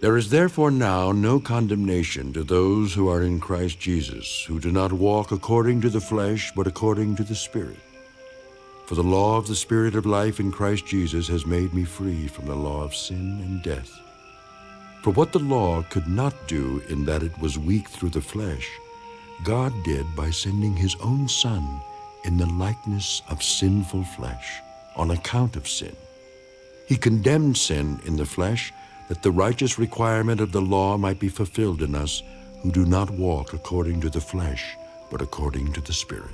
There is therefore now no condemnation to those who are in Christ Jesus, who do not walk according to the flesh, but according to the Spirit. For the law of the Spirit of life in Christ Jesus has made me free from the law of sin and death. For what the law could not do in that it was weak through the flesh, God did by sending his own Son in the likeness of sinful flesh, on account of sin. He condemned sin in the flesh, that the righteous requirement of the law might be fulfilled in us who do not walk according to the flesh, but according to the Spirit.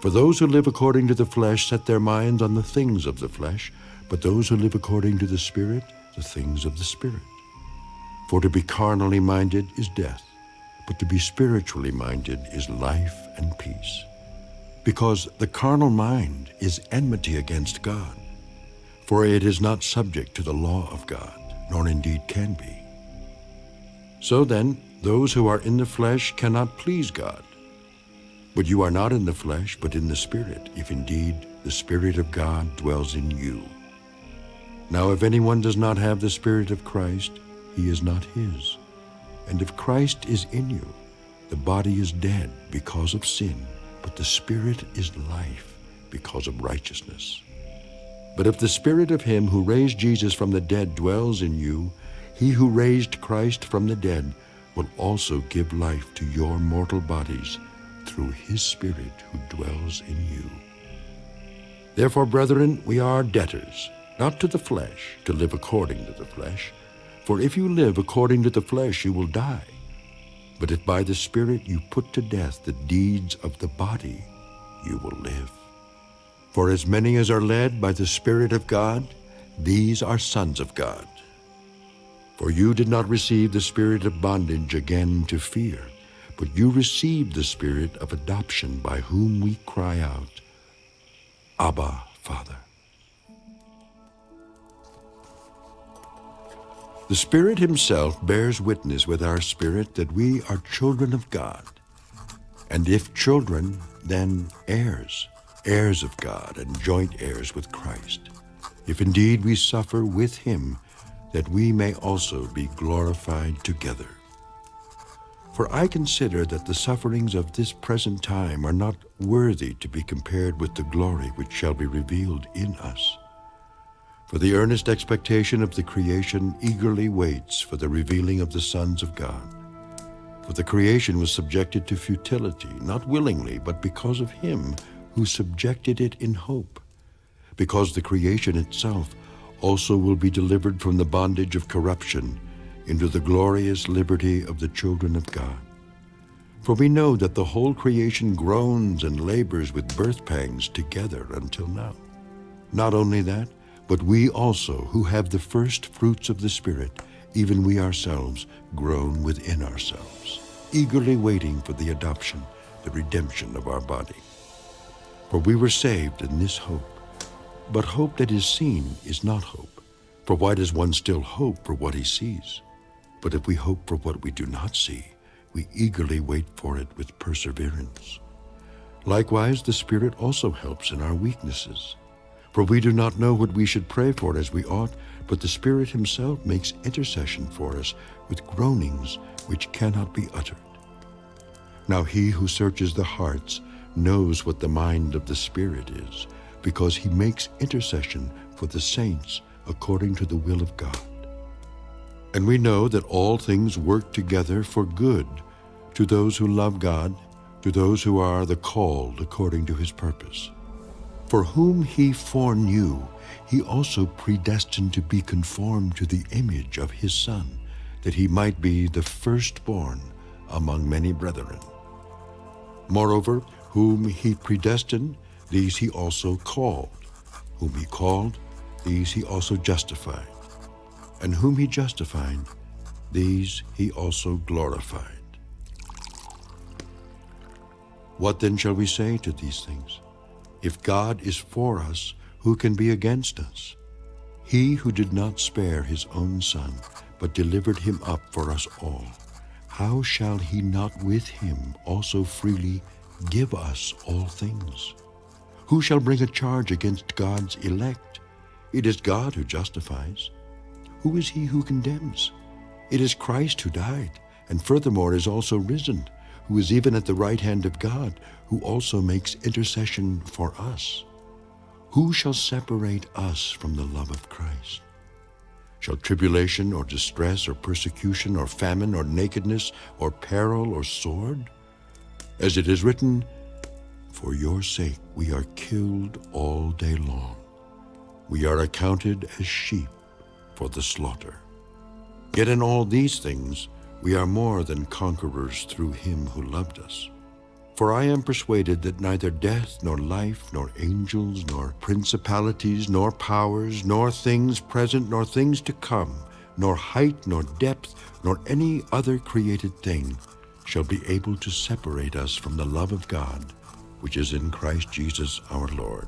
For those who live according to the flesh set their minds on the things of the flesh, but those who live according to the Spirit, the things of the Spirit. For to be carnally minded is death, but to be spiritually minded is life and peace. Because the carnal mind is enmity against God, for it is not subject to the law of God nor indeed can be. So then, those who are in the flesh cannot please God. But you are not in the flesh, but in the Spirit, if indeed the Spirit of God dwells in you. Now if anyone does not have the Spirit of Christ, he is not his. And if Christ is in you, the body is dead because of sin, but the Spirit is life because of righteousness. But if the Spirit of him who raised Jesus from the dead dwells in you, he who raised Christ from the dead will also give life to your mortal bodies through his Spirit who dwells in you. Therefore, brethren, we are debtors, not to the flesh, to live according to the flesh. For if you live according to the flesh, you will die. But if by the Spirit you put to death the deeds of the body, you will live. For as many as are led by the Spirit of God, these are sons of God. For you did not receive the spirit of bondage again to fear, but you received the spirit of adoption by whom we cry out, Abba, Father. The Spirit himself bears witness with our spirit that we are children of God. And if children, then heirs heirs of God and joint heirs with Christ, if indeed we suffer with him, that we may also be glorified together. For I consider that the sufferings of this present time are not worthy to be compared with the glory which shall be revealed in us. For the earnest expectation of the creation eagerly waits for the revealing of the sons of God. For the creation was subjected to futility, not willingly, but because of him who subjected it in hope, because the creation itself also will be delivered from the bondage of corruption into the glorious liberty of the children of God. For we know that the whole creation groans and labors with birth pangs together until now. Not only that, but we also, who have the first fruits of the Spirit, even we ourselves, groan within ourselves, eagerly waiting for the adoption, the redemption of our body. For we were saved in this hope. But hope that is seen is not hope. For why does one still hope for what he sees? But if we hope for what we do not see, we eagerly wait for it with perseverance. Likewise, the Spirit also helps in our weaknesses. For we do not know what we should pray for as we ought, but the Spirit himself makes intercession for us with groanings which cannot be uttered. Now he who searches the hearts knows what the mind of the Spirit is, because he makes intercession for the saints according to the will of God. And we know that all things work together for good to those who love God, to those who are the called according to his purpose. For whom he foreknew, he also predestined to be conformed to the image of his Son, that he might be the firstborn among many brethren. Moreover, whom he predestined, these he also called. Whom he called, these he also justified. And whom he justified, these he also glorified. What then shall we say to these things? If God is for us, who can be against us? He who did not spare his own son, but delivered him up for us all, how shall he not with him also freely give us all things? Who shall bring a charge against God's elect? It is God who justifies. who is he who condemns? It is Christ who died, and furthermore is also risen, who is even at the right hand of God, who also makes intercession for us. Who shall separate us from the love of Christ? Shall tribulation or distress or persecution or famine or nakedness or peril or sword? As it is written, For your sake we are killed all day long. We are accounted as sheep for the slaughter. Yet in all these things we are more than conquerors through him who loved us. For I am persuaded that neither death, nor life, nor angels, nor principalities, nor powers, nor things present, nor things to come, nor height, nor depth, nor any other created thing shall be able to separate us from the love of God, which is in Christ Jesus our Lord.